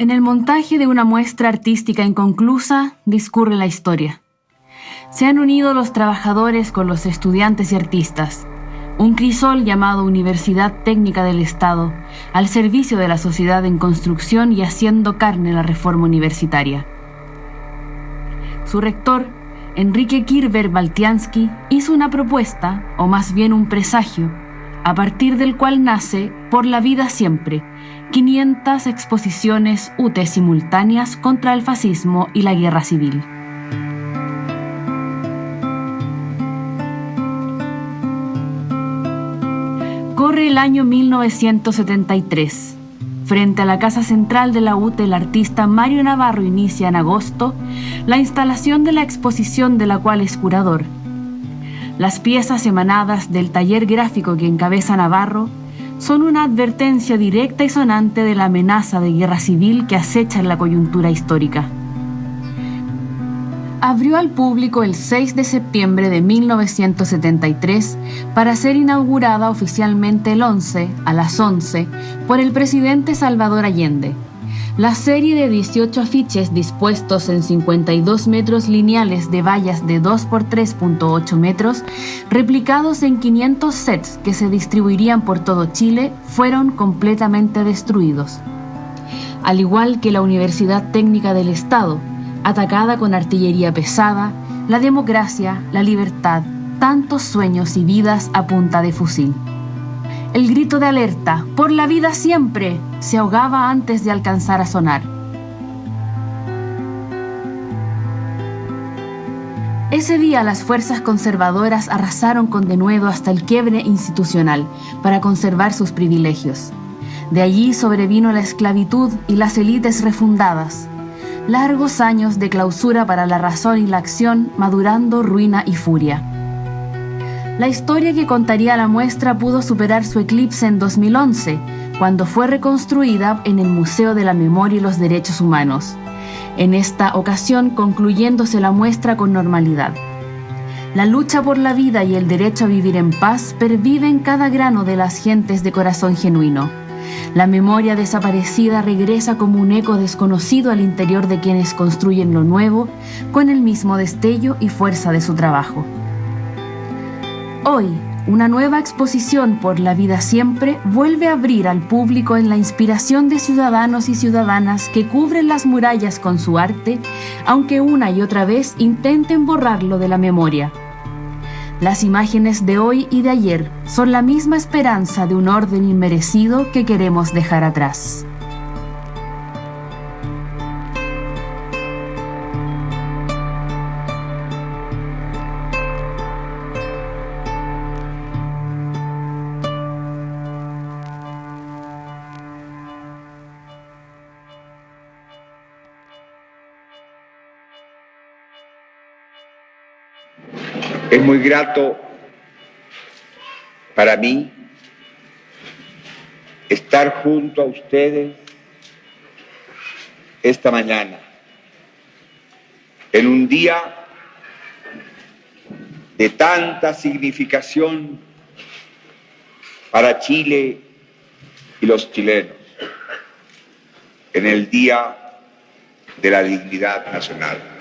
En el montaje de una muestra artística inconclusa discurre la historia. Se han unido los trabajadores con los estudiantes y artistas, un crisol llamado Universidad Técnica del Estado, al servicio de la sociedad en construcción y haciendo carne la reforma universitaria. Su rector, Enrique Kirber Baltiansky, hizo una propuesta, o más bien un presagio, a partir del cual nace Por la Vida Siempre, 500 exposiciones UTE simultáneas contra el fascismo y la guerra civil. Corre el año 1973. Frente a la Casa Central de la UTE, el artista Mario Navarro inicia en agosto la instalación de la exposición de la cual es curador. Las piezas emanadas del taller gráfico que encabeza Navarro son una advertencia directa y sonante de la amenaza de guerra civil que acecha en la coyuntura histórica. Abrió al público el 6 de septiembre de 1973 para ser inaugurada oficialmente el 11 a las 11 por el presidente Salvador Allende la serie de 18 afiches dispuestos en 52 metros lineales de vallas de 2 por 3.8 metros, replicados en 500 sets que se distribuirían por todo Chile, fueron completamente destruidos. Al igual que la Universidad Técnica del Estado, atacada con artillería pesada, la democracia, la libertad, tantos sueños y vidas a punta de fusil. El grito de alerta, por la vida siempre, se ahogaba antes de alcanzar a sonar. Ese día las fuerzas conservadoras arrasaron con denuedo hasta el quiebre institucional para conservar sus privilegios. De allí sobrevino la esclavitud y las élites refundadas. Largos años de clausura para la razón y la acción, madurando ruina y furia. La historia que contaría la muestra pudo superar su eclipse en 2011, cuando fue reconstruida en el Museo de la Memoria y los Derechos Humanos, en esta ocasión concluyéndose la muestra con normalidad. La lucha por la vida y el derecho a vivir en paz pervive en cada grano de las gentes de corazón genuino. La memoria desaparecida regresa como un eco desconocido al interior de quienes construyen lo nuevo con el mismo destello y fuerza de su trabajo. Hoy, una nueva exposición por la vida siempre vuelve a abrir al público en la inspiración de ciudadanos y ciudadanas que cubren las murallas con su arte, aunque una y otra vez intenten borrarlo de la memoria. Las imágenes de hoy y de ayer son la misma esperanza de un orden inmerecido que queremos dejar atrás. Es muy grato para mí estar junto a ustedes esta mañana, en un día de tanta significación para Chile y los chilenos, en el Día de la Dignidad Nacional.